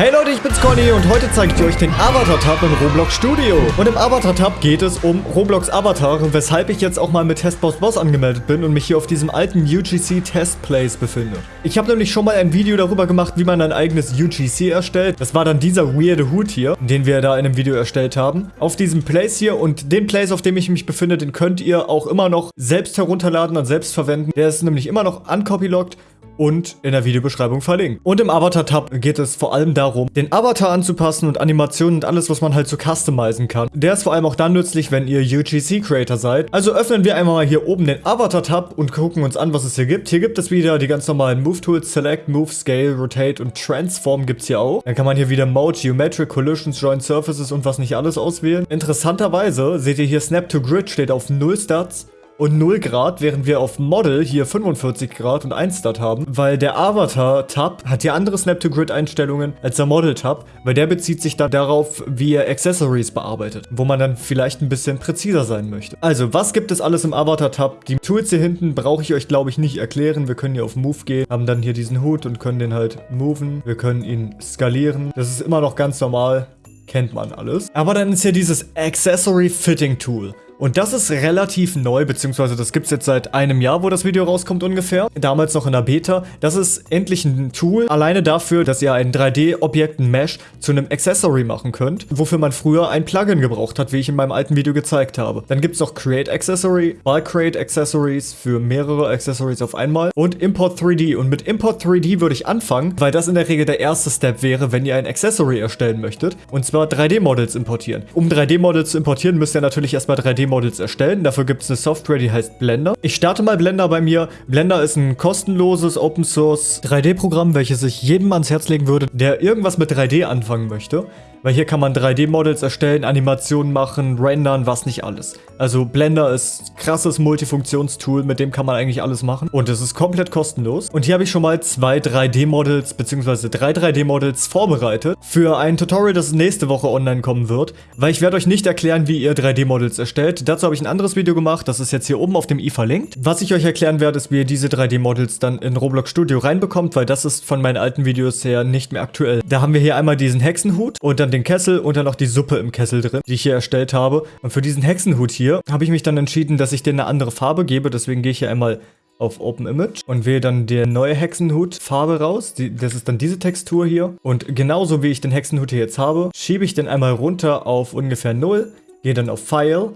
Hey Leute, ich bin's Conny und heute zeige ich euch den Avatar-Tab im Roblox Studio. Und im Avatar-Tab geht es um Roblox Avatar, weshalb ich jetzt auch mal mit Testboss Boss angemeldet bin und mich hier auf diesem alten UGC Test Place befinde. Ich habe nämlich schon mal ein Video darüber gemacht, wie man ein eigenes UGC erstellt. Das war dann dieser weirde Hut hier, den wir da in einem Video erstellt haben. Auf diesem Place hier und den Place, auf dem ich mich befinde, den könnt ihr auch immer noch selbst herunterladen und selbst verwenden. Der ist nämlich immer noch uncopylocked und in der Videobeschreibung verlinkt. Und im Avatar-Tab geht es vor allem darum, den Avatar anzupassen und Animationen und alles, was man halt so customizen kann. Der ist vor allem auch dann nützlich, wenn ihr UGC-Creator seid. Also öffnen wir einmal mal hier oben den Avatar-Tab und gucken uns an, was es hier gibt. Hier gibt es wieder die ganz normalen Move-Tools, Select, Move, Scale, Rotate und Transform gibt es hier auch. Dann kann man hier wieder Mode, Geometric, Collisions, Joint Surfaces und was nicht alles auswählen. Interessanterweise seht ihr hier Snap to Grid steht auf 0 Stats und 0 Grad, während wir auf Model hier 45 Grad und 1 Stat haben, weil der Avatar-Tab hat hier andere Snap-to-Grid-Einstellungen als der Model-Tab, weil der bezieht sich dann darauf, wie er Accessories bearbeitet, wo man dann vielleicht ein bisschen präziser sein möchte. Also, was gibt es alles im Avatar-Tab? Die Tools hier hinten brauche ich euch, glaube ich, nicht erklären. Wir können hier auf Move gehen, haben dann hier diesen Hut und können den halt moven. Wir können ihn skalieren. Das ist immer noch ganz normal kennt man alles. Aber dann ist hier dieses Accessory Fitting Tool. Und das ist relativ neu, beziehungsweise das gibt es jetzt seit einem Jahr, wo das Video rauskommt ungefähr. Damals noch in der Beta. Das ist endlich ein Tool, alleine dafür, dass ihr ein 3D-Objekt, ein Mesh, zu einem Accessory machen könnt, wofür man früher ein Plugin gebraucht hat, wie ich in meinem alten Video gezeigt habe. Dann gibt es noch Create Accessory, Bulk Create Accessories für mehrere Accessories auf einmal und Import 3D. Und mit Import 3D würde ich anfangen, weil das in der Regel der erste Step wäre, wenn ihr ein Accessory erstellen möchtet. Und zwar 3D-Models importieren. Um 3D-Models zu importieren, müsst ihr natürlich erstmal 3D Models erstellen. Dafür gibt es eine Software, die heißt Blender. Ich starte mal Blender bei mir. Blender ist ein kostenloses Open Source 3D-Programm, welches ich jedem ans Herz legen würde, der irgendwas mit 3D anfangen möchte. Weil hier kann man 3D-Models erstellen, Animationen machen, rendern, was nicht alles. Also Blender ist krasses Multifunktionstool, mit dem kann man eigentlich alles machen. Und es ist komplett kostenlos. Und hier habe ich schon mal zwei 3D-Models, beziehungsweise drei 3D-Models vorbereitet für ein Tutorial, das nächste Woche online kommen wird. Weil ich werde euch nicht erklären, wie ihr 3D-Models erstellt. Dazu habe ich ein anderes Video gemacht, das ist jetzt hier oben auf dem i verlinkt. Was ich euch erklären werde, ist, wie ihr diese 3D-Models dann in Roblox Studio reinbekommt, weil das ist von meinen alten Videos her nicht mehr aktuell. Da haben wir hier einmal diesen Hexenhut und dann den Kessel und dann noch die Suppe im Kessel drin, die ich hier erstellt habe. Und für diesen Hexenhut hier habe ich mich dann entschieden, dass ich den eine andere Farbe gebe. Deswegen gehe ich hier einmal auf Open Image und wähle dann die neue Hexenhut Farbe raus. Die, das ist dann diese Textur hier. Und genauso wie ich den Hexenhut hier jetzt habe, schiebe ich den einmal runter auf ungefähr 0, gehe dann auf File,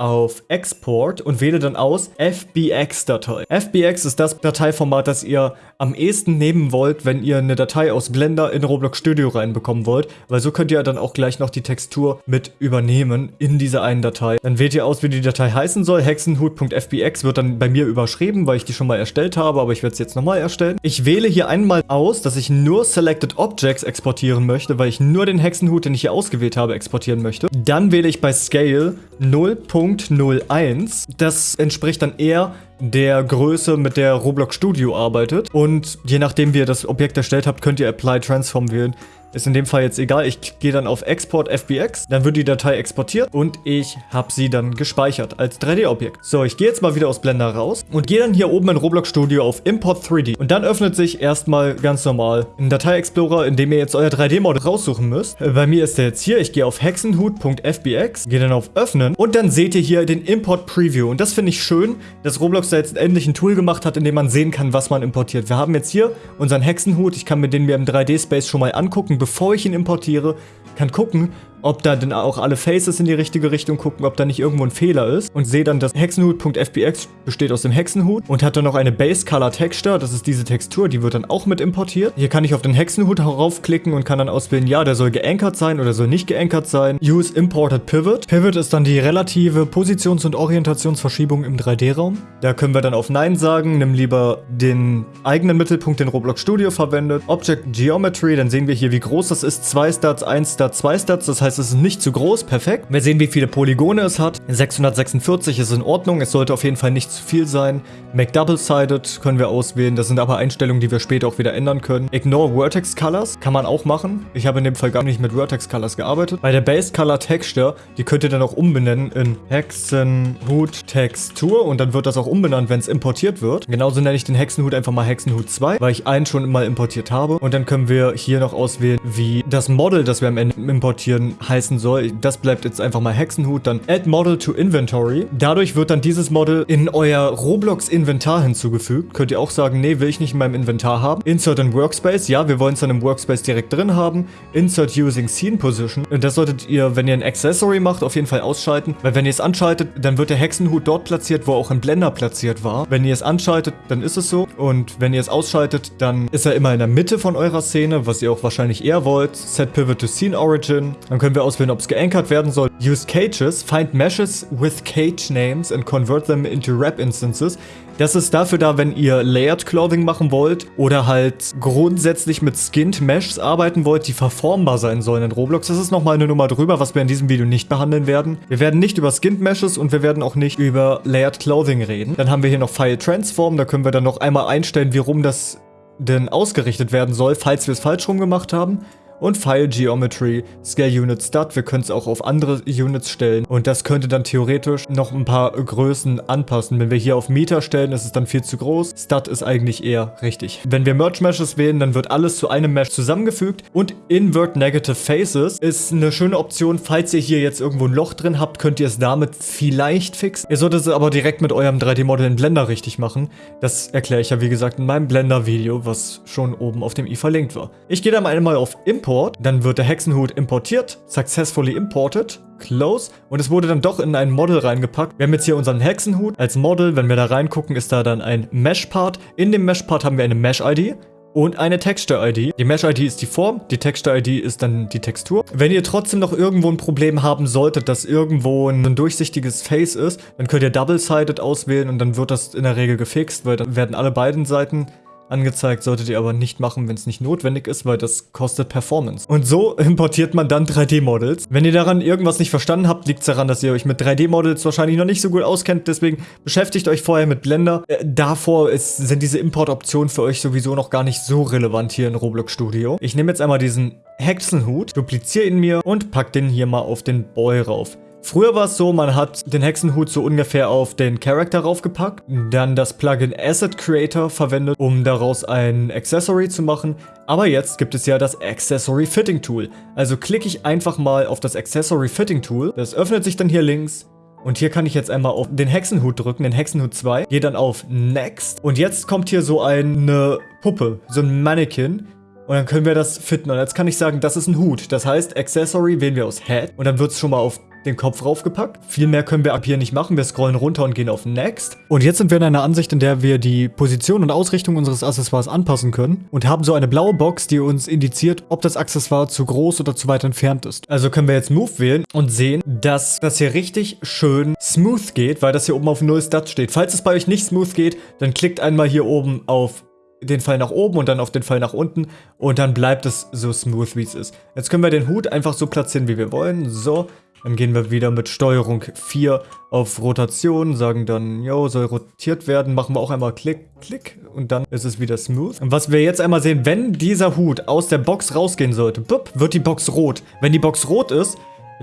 auf Export und wähle dann aus FBX-Datei. FBX ist das Dateiformat, das ihr am ehesten nehmen wollt, wenn ihr eine Datei aus Blender in Roblox Studio reinbekommen wollt, weil so könnt ihr dann auch gleich noch die Textur mit übernehmen in dieser einen Datei. Dann wählt ihr aus, wie die Datei heißen soll. Hexenhut.fbx wird dann bei mir überschrieben, weil ich die schon mal erstellt habe, aber ich werde es jetzt nochmal erstellen. Ich wähle hier einmal aus, dass ich nur Selected Objects exportieren möchte, weil ich nur den Hexenhut, den ich hier ausgewählt habe, exportieren möchte. Dann wähle ich bei Scale 0. 0.01. Das entspricht dann eher der Größe, mit der Roblox Studio arbeitet. Und je nachdem, wie ihr das Objekt erstellt habt, könnt ihr Apply Transform wählen. Ist in dem Fall jetzt egal. Ich gehe dann auf Export FBX. Dann wird die Datei exportiert und ich habe sie dann gespeichert als 3D-Objekt. So, ich gehe jetzt mal wieder aus Blender raus und gehe dann hier oben in Roblox Studio auf Import 3D. Und dann öffnet sich erstmal ganz normal ein Datei-Explorer, in dem ihr jetzt euer 3D-Model raussuchen müsst. Bei mir ist der jetzt hier. Ich gehe auf hexenhut.fbx, gehe dann auf Öffnen und dann seht ihr hier den Import Preview. Und das finde ich schön, dass Roblox da jetzt endlich ein Tool gemacht hat, in dem man sehen kann, was man importiert. Wir haben jetzt hier unseren Hexenhut. Ich kann mir den mir im 3D-Space schon mal angucken, bevor ich ihn importiere, kann gucken, ob da denn auch alle Faces in die richtige Richtung gucken, ob da nicht irgendwo ein Fehler ist und sehe dann, dass Hexenhut.fbx besteht aus dem Hexenhut und hat dann noch eine Base Color Texture, das ist diese Textur, die wird dann auch mit importiert. Hier kann ich auf den Hexenhut raufklicken und kann dann auswählen, ja, der soll geankert sein oder soll nicht geankert sein. Use Imported Pivot. Pivot ist dann die relative Positions- und Orientationsverschiebung im 3D-Raum. Da können wir dann auf Nein sagen, nimm lieber den eigenen Mittelpunkt, den Roblox Studio verwendet. Object Geometry, dann sehen wir hier, wie groß das ist. 2 Stats, 1 Stat, 2 Stats, das heißt, heißt, es ist nicht zu groß, perfekt. Wir sehen, wie viele Polygone es hat. 646 ist in Ordnung, es sollte auf jeden Fall nicht zu viel sein. Make Double-Sided können wir auswählen, das sind aber Einstellungen, die wir später auch wieder ändern können. Ignore Vertex Colors kann man auch machen. Ich habe in dem Fall gar nicht mit Vertex Colors gearbeitet. Bei der Base Color Texture, die könnt ihr dann auch umbenennen in Hexenhut Textur und dann wird das auch umbenannt, wenn es importiert wird. Genauso nenne ich den Hexenhut einfach mal Hexenhut 2, weil ich einen schon mal importiert habe. Und dann können wir hier noch auswählen, wie das Model, das wir am Ende importieren, heißen soll. Das bleibt jetzt einfach mal Hexenhut. Dann Add Model to Inventory. Dadurch wird dann dieses Model in euer Roblox Inventar hinzugefügt. Könnt ihr auch sagen, nee, will ich nicht in meinem Inventar haben. Insert in Workspace. Ja, wir wollen es dann im Workspace direkt drin haben. Insert using Scene Position. Das solltet ihr, wenn ihr ein Accessory macht, auf jeden Fall ausschalten. Weil wenn ihr es anschaltet, dann wird der Hexenhut dort platziert, wo auch ein Blender platziert war. Wenn ihr es anschaltet, dann ist es so. Und wenn ihr es ausschaltet, dann ist er immer in der Mitte von eurer Szene, was ihr auch wahrscheinlich eher wollt. Set Pivot to Scene Origin. Dann können wir auswählen, ob es geankert werden soll. Use Cages. Find Meshes with Cage Names and convert them into Wrap Instances. Das ist dafür da, wenn ihr Layered Clothing machen wollt oder halt grundsätzlich mit Skinned Meshs arbeiten wollt, die verformbar sein sollen in Roblox. Das ist nochmal eine Nummer drüber, was wir in diesem Video nicht behandeln werden. Wir werden nicht über Skinned Meshes und wir werden auch nicht über Layered Clothing reden. Dann haben wir hier noch File Transform, da können wir dann noch einmal einstellen, wie rum das denn ausgerichtet werden soll, falls wir es falsch rum gemacht haben und File Geometry, Scale Unit Stud. Wir können es auch auf andere Units stellen und das könnte dann theoretisch noch ein paar Größen anpassen. Wenn wir hier auf Meter stellen, ist es dann viel zu groß. Stud ist eigentlich eher richtig. Wenn wir Merge Meshes wählen, dann wird alles zu einem Mesh zusammengefügt und Invert Negative Faces ist eine schöne Option. Falls ihr hier jetzt irgendwo ein Loch drin habt, könnt ihr es damit vielleicht fixen. Ihr solltet es aber direkt mit eurem 3D-Model in Blender richtig machen. Das erkläre ich ja wie gesagt in meinem Blender-Video, was schon oben auf dem i verlinkt war. Ich gehe dann einmal auf Import Import. Dann wird der Hexenhut importiert, successfully imported, close. Und es wurde dann doch in ein Model reingepackt. Wir haben jetzt hier unseren Hexenhut als Model. Wenn wir da reingucken, ist da dann ein Mesh-Part. In dem Mesh-Part haben wir eine Mesh-ID und eine Texture-ID. Die Mesh-ID ist die Form, die Texture-ID ist dann die Textur. Wenn ihr trotzdem noch irgendwo ein Problem haben solltet, dass irgendwo ein durchsichtiges Face ist, dann könnt ihr Double-Sided auswählen und dann wird das in der Regel gefixt, weil dann werden alle beiden Seiten angezeigt, solltet ihr aber nicht machen, wenn es nicht notwendig ist, weil das kostet Performance. Und so importiert man dann 3D-Models. Wenn ihr daran irgendwas nicht verstanden habt, liegt es daran, dass ihr euch mit 3D-Models wahrscheinlich noch nicht so gut auskennt, deswegen beschäftigt euch vorher mit Blender. Äh, davor ist, sind diese Import-Optionen für euch sowieso noch gar nicht so relevant hier in Roblox Studio. Ich nehme jetzt einmal diesen Hexenhut, dupliziere ihn mir und pack den hier mal auf den Boy rauf. Früher war es so, man hat den Hexenhut so ungefähr auf den Charakter raufgepackt, dann das Plugin Asset Creator verwendet, um daraus ein Accessory zu machen. Aber jetzt gibt es ja das Accessory Fitting Tool. Also klicke ich einfach mal auf das Accessory Fitting Tool. Das öffnet sich dann hier links. Und hier kann ich jetzt einmal auf den Hexenhut drücken, den Hexenhut 2. Gehe dann auf Next. Und jetzt kommt hier so eine Puppe, so ein Mannequin. Und dann können wir das fitten. Und jetzt kann ich sagen, das ist ein Hut. Das heißt, Accessory wählen wir aus Head. Und dann wird es schon mal auf den Kopf raufgepackt. Viel mehr können wir ab hier nicht machen. Wir scrollen runter und gehen auf Next. Und jetzt sind wir in einer Ansicht, in der wir die Position und Ausrichtung unseres Accessoires anpassen können und haben so eine blaue Box, die uns indiziert, ob das Accessoire zu groß oder zu weit entfernt ist. Also können wir jetzt Move wählen und sehen, dass das hier richtig schön smooth geht, weil das hier oben auf 0 Stat steht. Falls es bei euch nicht smooth geht, dann klickt einmal hier oben auf den Pfeil nach oben und dann auf den Pfeil nach unten und dann bleibt es so smooth, wie es ist. Jetzt können wir den Hut einfach so platzieren, wie wir wollen. So, dann gehen wir wieder mit Steuerung 4 auf Rotation, sagen dann, yo, soll rotiert werden, machen wir auch einmal Klick, Klick und dann ist es wieder smooth. Und was wir jetzt einmal sehen, wenn dieser Hut aus der Box rausgehen sollte, bup, wird die Box rot. Wenn die Box rot ist,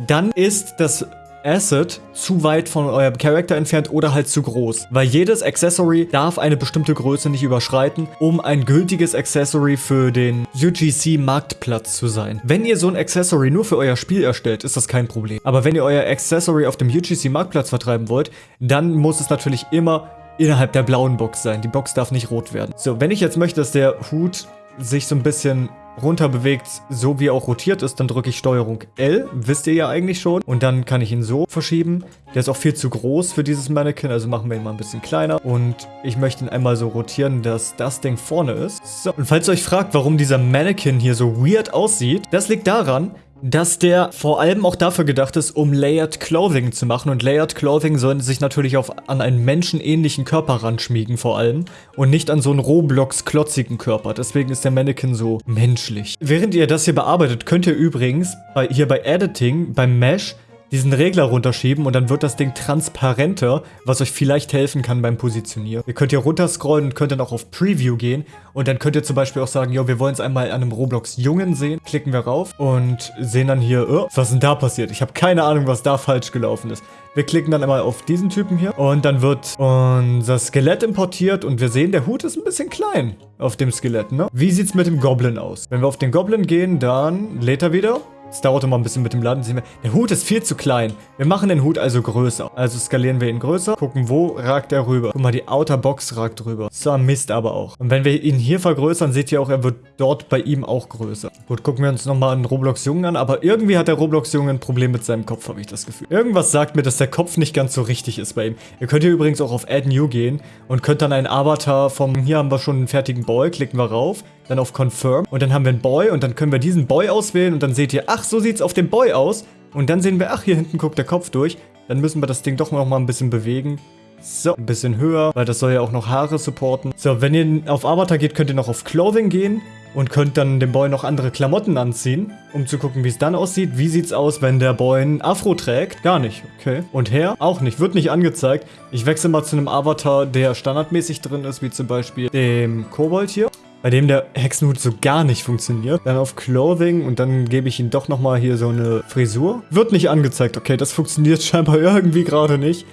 dann ist das Asset zu weit von eurem Charakter entfernt oder halt zu groß. Weil jedes Accessory darf eine bestimmte Größe nicht überschreiten, um ein gültiges Accessory für den UGC Marktplatz zu sein. Wenn ihr so ein Accessory nur für euer Spiel erstellt, ist das kein Problem. Aber wenn ihr euer Accessory auf dem UGC Marktplatz vertreiben wollt, dann muss es natürlich immer innerhalb der blauen Box sein. Die Box darf nicht rot werden. So, wenn ich jetzt möchte, dass der Hut sich so ein bisschen runter bewegt, so wie er auch rotiert ist, dann drücke ich Steuerung L, wisst ihr ja eigentlich schon. Und dann kann ich ihn so verschieben. Der ist auch viel zu groß für dieses Mannequin, also machen wir ihn mal ein bisschen kleiner. Und ich möchte ihn einmal so rotieren, dass das Ding vorne ist. So, und falls ihr euch fragt, warum dieser Mannequin hier so weird aussieht, das liegt daran, dass der vor allem auch dafür gedacht ist, um Layered Clothing zu machen. Und Layered Clothing sollen sich natürlich auf, an einen menschenähnlichen Körper ranschmiegen vor allem und nicht an so einen Roblox-klotzigen Körper. Deswegen ist der Mannequin so menschlich. Während ihr das hier bearbeitet, könnt ihr übrigens bei, hier bei Editing, beim Mesh, diesen Regler runterschieben und dann wird das Ding transparenter, was euch vielleicht helfen kann beim Positionieren. Ihr könnt hier runterscrollen und könnt dann auch auf Preview gehen und dann könnt ihr zum Beispiel auch sagen, jo, wir wollen es einmal an einem Roblox-Jungen sehen. Klicken wir rauf und sehen dann hier, oh, was ist denn da passiert? Ich habe keine Ahnung, was da falsch gelaufen ist. Wir klicken dann einmal auf diesen Typen hier und dann wird unser Skelett importiert und wir sehen, der Hut ist ein bisschen klein auf dem Skelett, ne? Wie sieht's mit dem Goblin aus? Wenn wir auf den Goblin gehen, dann lädt er wieder es dauert immer ein bisschen mit dem Laden. Der Hut ist viel zu klein. Wir machen den Hut also größer. Also skalieren wir ihn größer. Gucken, wo ragt er rüber. Guck mal, die Outer Box ragt rüber. So Mist aber auch. Und wenn wir ihn hier vergrößern, seht ihr auch, er wird dort bei ihm auch größer. Gut, gucken wir uns nochmal einen Roblox-Jungen an. Aber irgendwie hat der Roblox-Junge ein Problem mit seinem Kopf, habe ich das Gefühl. Irgendwas sagt mir, dass der Kopf nicht ganz so richtig ist bei ihm. Ihr könnt hier übrigens auch auf Add New gehen und könnt dann einen Avatar vom... Hier haben wir schon einen fertigen Boy. Klicken wir rauf dann auf Confirm und dann haben wir einen Boy und dann können wir diesen Boy auswählen und dann seht ihr, ach, so sieht's auf dem Boy aus. Und dann sehen wir, ach, hier hinten guckt der Kopf durch. Dann müssen wir das Ding doch noch mal ein bisschen bewegen. So, ein bisschen höher, weil das soll ja auch noch Haare supporten. So, wenn ihr auf Avatar geht, könnt ihr noch auf Clothing gehen und könnt dann dem Boy noch andere Klamotten anziehen, um zu gucken, wie es dann aussieht. Wie sieht's aus, wenn der Boy ein Afro trägt? Gar nicht, okay. Und her? Auch nicht, wird nicht angezeigt. Ich wechsle mal zu einem Avatar, der standardmäßig drin ist, wie zum Beispiel dem Kobold hier bei dem der Hexenhut so gar nicht funktioniert. Dann auf Clothing und dann gebe ich ihm doch nochmal hier so eine Frisur. Wird nicht angezeigt. Okay, das funktioniert scheinbar irgendwie gerade nicht.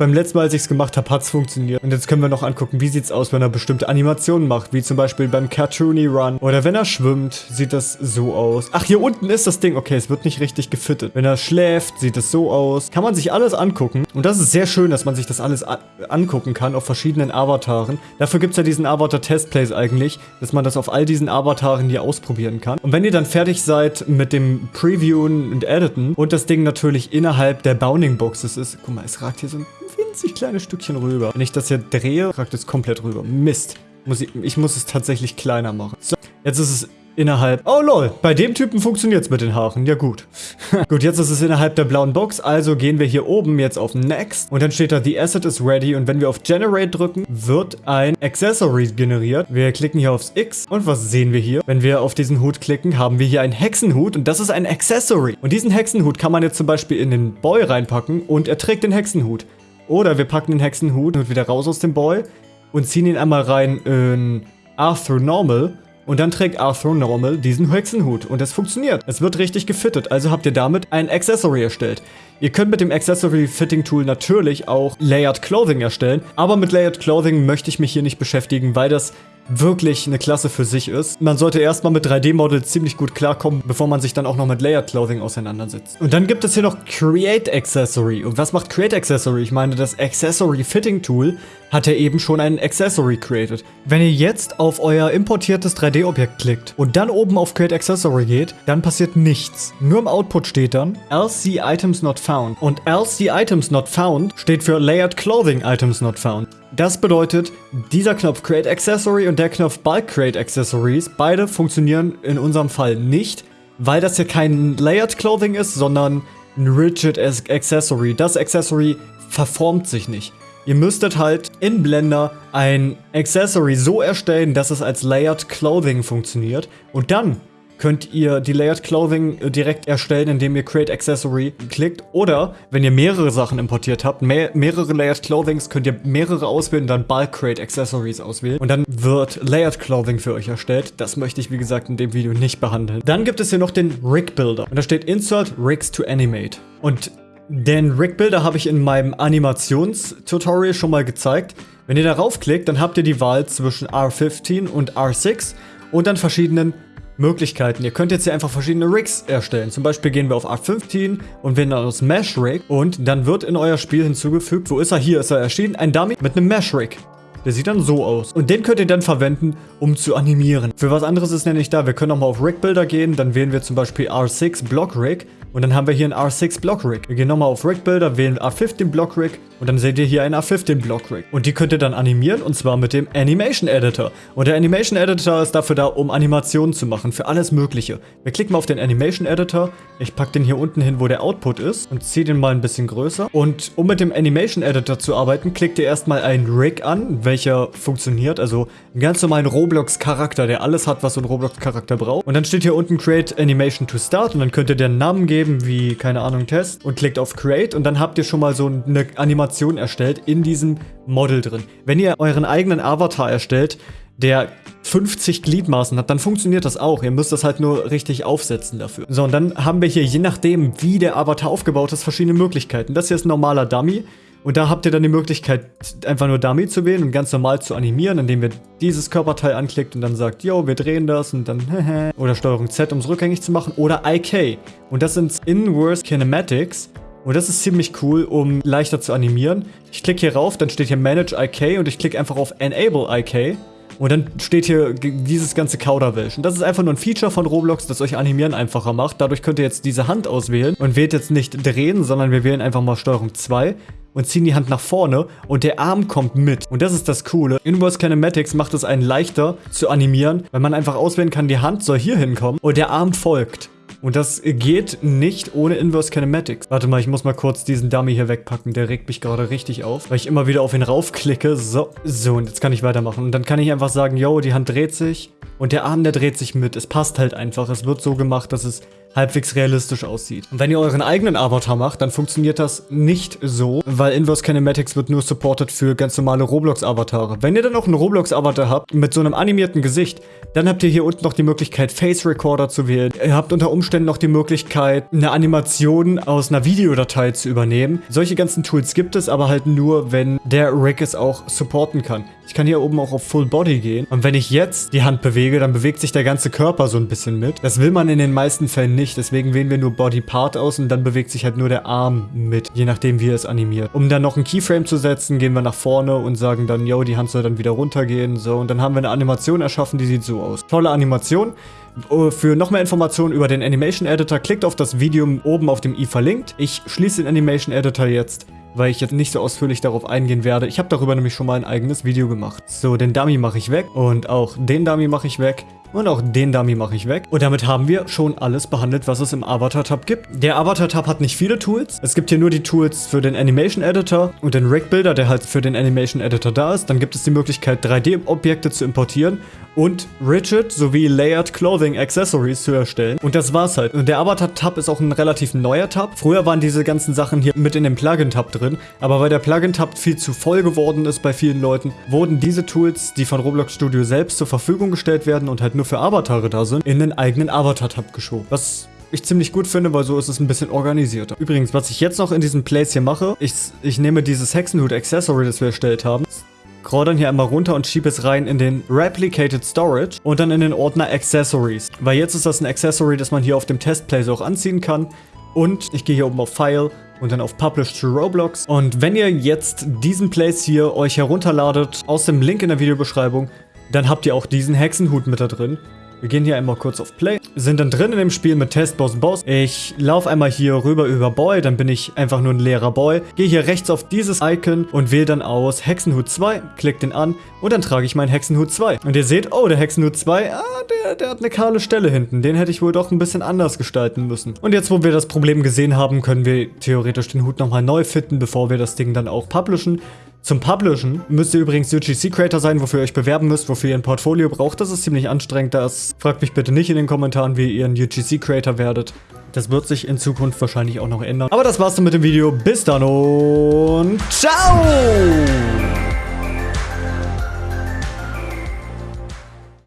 Beim letzten Mal, als ich es gemacht habe, hat es funktioniert. Und jetzt können wir noch angucken, wie sieht es aus, wenn er bestimmte Animationen macht. Wie zum Beispiel beim Cartoony Run. Oder wenn er schwimmt, sieht das so aus. Ach, hier unten ist das Ding. Okay, es wird nicht richtig gefittet. Wenn er schläft, sieht es so aus. Kann man sich alles angucken. Und das ist sehr schön, dass man sich das alles angucken kann auf verschiedenen Avataren. Dafür gibt es ja diesen Avatar-Testplays eigentlich, dass man das auf all diesen Avataren hier ausprobieren kann. Und wenn ihr dann fertig seid mit dem Previewen und Editen und das Ding natürlich innerhalb der Bounding Boxes ist, guck mal, es ragt hier so ein winzig kleines Stückchen rüber. Wenn ich das hier drehe, ragt es komplett rüber. Mist. Muss ich, ich muss es tatsächlich kleiner machen. So, jetzt ist es innerhalb... Oh lol, bei dem Typen funktioniert es mit den Haaren. Ja gut. gut, jetzt ist es innerhalb der blauen Box, also gehen wir hier oben jetzt auf Next und dann steht da, The Asset is ready und wenn wir auf Generate drücken, wird ein Accessory generiert. Wir klicken hier aufs X und was sehen wir hier? Wenn wir auf diesen Hut klicken, haben wir hier einen Hexenhut und das ist ein Accessory. Und diesen Hexenhut kann man jetzt zum Beispiel in den Boy reinpacken und er trägt den Hexenhut. Oder wir packen den Hexenhut wieder raus aus dem Boy und ziehen ihn einmal rein in Arthur Normal. Und dann trägt Arthur Normal diesen Hexenhut. Und das funktioniert. Es wird richtig gefittet. Also habt ihr damit ein Accessory erstellt. Ihr könnt mit dem Accessory Fitting Tool natürlich auch Layered Clothing erstellen. Aber mit Layered Clothing möchte ich mich hier nicht beschäftigen, weil das wirklich eine Klasse für sich ist. Man sollte erstmal mit 3D-Models ziemlich gut klarkommen, bevor man sich dann auch noch mit Layered Clothing auseinandersetzt. Und dann gibt es hier noch Create Accessory. Und was macht Create Accessory? Ich meine, das Accessory Fitting Tool hat ja eben schon ein Accessory created. Wenn ihr jetzt auf euer importiertes 3D-Objekt klickt und dann oben auf Create Accessory geht, dann passiert nichts. Nur im Output steht dann LC Items Not Found. Und LC Items Not Found steht für Layered Clothing Items Not Found. Das bedeutet, dieser Knopf Create Accessory und der Knopf Bulk Create Accessories, beide funktionieren in unserem Fall nicht, weil das hier kein Layered Clothing ist, sondern ein Rigid Accessory. Das Accessory verformt sich nicht. Ihr müsstet halt in Blender ein Accessory so erstellen, dass es als Layered Clothing funktioniert. Und dann könnt ihr die Layered Clothing äh, direkt erstellen, indem ihr Create Accessory klickt. Oder, wenn ihr mehrere Sachen importiert habt, mehr, mehrere Layered Clothings, könnt ihr mehrere auswählen, dann Bulk Create Accessories auswählen. Und dann wird Layered Clothing für euch erstellt. Das möchte ich, wie gesagt, in dem Video nicht behandeln. Dann gibt es hier noch den Rig Builder. Und da steht Insert Rigs to Animate. Und den Rig Builder habe ich in meinem Animationstutorial schon mal gezeigt. Wenn ihr darauf klickt, dann habt ihr die Wahl zwischen R15 und R6 und dann verschiedenen Möglichkeiten. Ihr könnt jetzt hier einfach verschiedene Rigs erstellen. Zum Beispiel gehen wir auf R15 und wählen dann aus Mesh Rig und dann wird in euer Spiel hinzugefügt, wo ist er? Hier ist er erschienen, ein Dummy mit einem Mesh Rig. Der sieht dann so aus. Und den könnt ihr dann verwenden, um zu animieren. Für was anderes ist nämlich da. Wir können nochmal auf Rig Builder gehen. Dann wählen wir zum Beispiel R6 Block Rig. Und dann haben wir hier einen R6 Block Rig. Wir gehen nochmal auf Rig Builder, wählen A15 Block Rig und dann seht ihr hier einen A15 Block Rig. Und die könnt ihr dann animieren und zwar mit dem Animation Editor. Und der Animation Editor ist dafür da, um Animationen zu machen, für alles mögliche. Wir klicken mal auf den Animation Editor. Ich packe den hier unten hin, wo der Output ist und ziehe den mal ein bisschen größer. Und um mit dem Animation Editor zu arbeiten, klickt ihr erstmal einen Rig an, welcher funktioniert. Also einen ganz normalen Roblox-Charakter, der alles hat, was so ein Roblox-Charakter braucht. Und dann steht hier unten Create Animation to Start und dann könnt ihr den Namen geben wie, keine Ahnung, Test und klickt auf Create und dann habt ihr schon mal so eine Animation erstellt in diesem Model drin. Wenn ihr euren eigenen Avatar erstellt, der 50 Gliedmaßen hat, dann funktioniert das auch. Ihr müsst das halt nur richtig aufsetzen dafür. So, und dann haben wir hier, je nachdem, wie der Avatar aufgebaut ist, verschiedene Möglichkeiten. Das hier ist ein normaler Dummy. Und da habt ihr dann die Möglichkeit, einfach nur Dummy zu wählen und ganz normal zu animieren, indem ihr dieses Körperteil anklickt und dann sagt, yo, wir drehen das und dann. Oder Steuerung Z, um es rückgängig zu machen. Oder IK. Und das sind Inverse Kinematics. Und das ist ziemlich cool, um leichter zu animieren. Ich klicke hier rauf, dann steht hier Manage IK und ich klicke einfach auf Enable IK. Und dann steht hier dieses ganze Kauderwelsch. Und das ist einfach nur ein Feature von Roblox, das euch Animieren einfacher macht. Dadurch könnt ihr jetzt diese Hand auswählen und wählt jetzt nicht drehen, sondern wir wählen einfach mal Steuerung 2 und ziehen die Hand nach vorne und der Arm kommt mit. Und das ist das Coole. Inverse Kinematics macht es einen leichter zu animieren, weil man einfach auswählen kann, die Hand soll hier hinkommen und der Arm folgt. Und das geht nicht ohne Inverse Kinematics. Warte mal, ich muss mal kurz diesen Dummy hier wegpacken. Der regt mich gerade richtig auf, weil ich immer wieder auf ihn raufklicke. So, so, und jetzt kann ich weitermachen. Und dann kann ich einfach sagen, yo, die Hand dreht sich und der Arm, der dreht sich mit. Es passt halt einfach. Es wird so gemacht, dass es halbwegs realistisch aussieht. Und wenn ihr euren eigenen Avatar macht, dann funktioniert das nicht so, weil Inverse Kinematics wird nur supported für ganz normale Roblox-Avatare. Wenn ihr dann auch einen Roblox-Avatar habt mit so einem animierten Gesicht, dann habt ihr hier unten noch die Möglichkeit, Face Recorder zu wählen. Ihr habt unter Umständen noch die Möglichkeit, eine Animation aus einer Videodatei zu übernehmen. Solche ganzen Tools gibt es, aber halt nur, wenn der Rig es auch supporten kann. Ich kann hier oben auch auf Full Body gehen. Und wenn ich jetzt die Hand bewege, dann bewegt sich der ganze Körper so ein bisschen mit. Das will man in den meisten Fällen nicht. Deswegen wählen wir nur Body Part aus und dann bewegt sich halt nur der Arm mit. Je nachdem, wie er es animiert. Um dann noch ein Keyframe zu setzen, gehen wir nach vorne und sagen dann, yo, die Hand soll dann wieder runtergehen. So, und dann haben wir eine Animation erschaffen, die sieht so aus. Tolle Animation. Oh, für noch mehr Informationen über den Animation Editor, klickt auf das Video oben auf dem i verlinkt. Ich schließe den Animation Editor jetzt weil ich jetzt nicht so ausführlich darauf eingehen werde. Ich habe darüber nämlich schon mal ein eigenes Video gemacht. So, den Dummy mache ich weg und auch den Dummy mache ich weg. Und auch den Dummy mache ich weg. Und damit haben wir schon alles behandelt, was es im Avatar-Tab gibt. Der Avatar-Tab hat nicht viele Tools. Es gibt hier nur die Tools für den Animation Editor und den Rig Builder, der halt für den Animation Editor da ist. Dann gibt es die Möglichkeit, 3D-Objekte zu importieren und Rigid sowie Layered Clothing Accessories zu erstellen. Und das war's halt. Und der Avatar-Tab ist auch ein relativ neuer Tab. Früher waren diese ganzen Sachen hier mit in dem Plugin-Tab drin, aber weil der Plugin-Tab viel zu voll geworden ist bei vielen Leuten, wurden diese Tools, die von Roblox Studio selbst zur Verfügung gestellt werden und halt nur für Avatare da sind, in den eigenen Avatar-Tab geschoben. Was ich ziemlich gut finde, weil so ist es ein bisschen organisierter. Übrigens, was ich jetzt noch in diesem Place hier mache, ich, ich nehme dieses Hexenhut Accessory, das wir erstellt haben, scroll dann hier einmal runter und schiebe es rein in den Replicated Storage und dann in den Ordner Accessories. Weil jetzt ist das ein Accessory, das man hier auf dem Testplace auch anziehen kann. Und ich gehe hier oben auf File und dann auf Publish to Roblox. Und wenn ihr jetzt diesen Place hier euch herunterladet aus dem Link in der Videobeschreibung, dann habt ihr auch diesen Hexenhut mit da drin. Wir gehen hier einmal kurz auf Play. Sind dann drin in dem Spiel mit Test Boss Boss. Ich laufe einmal hier rüber über Boy, dann bin ich einfach nur ein leerer Boy. Gehe hier rechts auf dieses Icon und wähle dann aus Hexenhut 2, klick den an und dann trage ich meinen Hexenhut 2. Und ihr seht, oh, der Hexenhut 2, ah, der, der hat eine kahle Stelle hinten. Den hätte ich wohl doch ein bisschen anders gestalten müssen. Und jetzt, wo wir das Problem gesehen haben, können wir theoretisch den Hut nochmal neu fitten, bevor wir das Ding dann auch publishen. Zum Publishen müsst ihr übrigens UGC Creator sein, wofür ihr euch bewerben müsst, wofür ihr ein Portfolio braucht. Das ist ziemlich anstrengend. Das fragt mich bitte nicht in den Kommentaren, wie ihr ein UGC Creator werdet. Das wird sich in Zukunft wahrscheinlich auch noch ändern. Aber das war's dann mit dem Video. Bis dann und ciao!